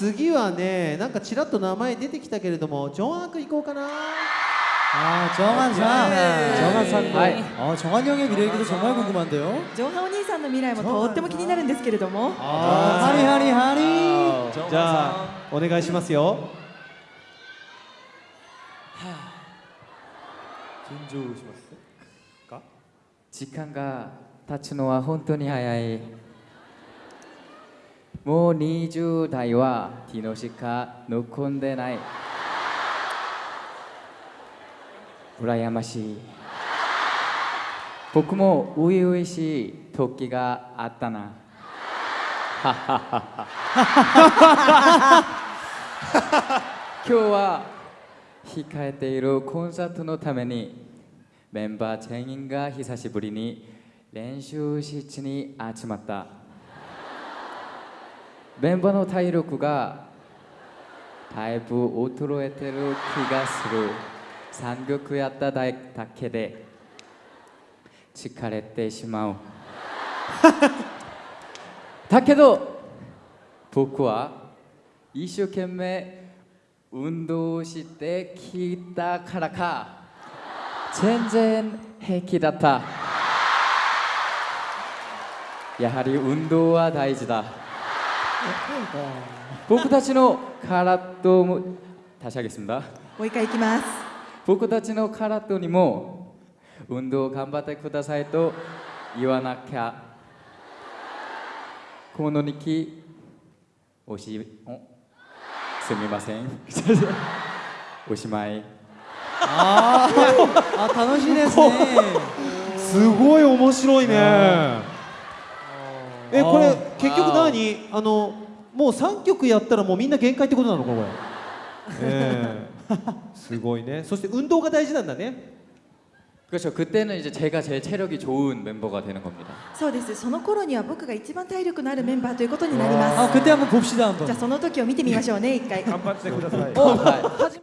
次はねなんかちらっと名前出てきたけれどもジョンアーク行こうかな 아 정한 상, 네. 정한 상도. 네. 어, 정한 형의 미래 얘기도 정말 궁금한데요. ジョンハお兄さんの未来もとっても気になるんですけれども 아, 하리 하리 하리. じゃあお願いしますよ 진조しますか時間が経つのは本当に早い もう20代はティノしか残んでない。羨ましい。僕も初々しい時があったな。今日は控えているコンサートのためにメンバー全員が久しぶりに練習室に集まったメンバーの体力がだいぶ衰えてる気がする。3曲やっただけで疲れてしまう。だけど僕は一生懸命運動してきたからか全然平気だった。やはり運動は大事だ。僕たちの体も差し上げますんだもう一回いきます僕たちの体にも運動頑張ってくださいと言わなきゃこの日記おしおすみませんおしまい 아, 아 단어시ですね.すごい面白いね えこれあ結局何あのもう3曲やったらもうみんな限界ってことなのかこれええすごいねそして運動が大事なんだね 그렇죠. 그때는 이제 제가 제일 체력이 좋은 멤버가 되는 겁니다. そうですその頃には僕が一番体力のあるメンバーということになりま 아 す 그때 한번 봅시다 한번. じゃあその時を見てみましょうね一回頑張ってください 어,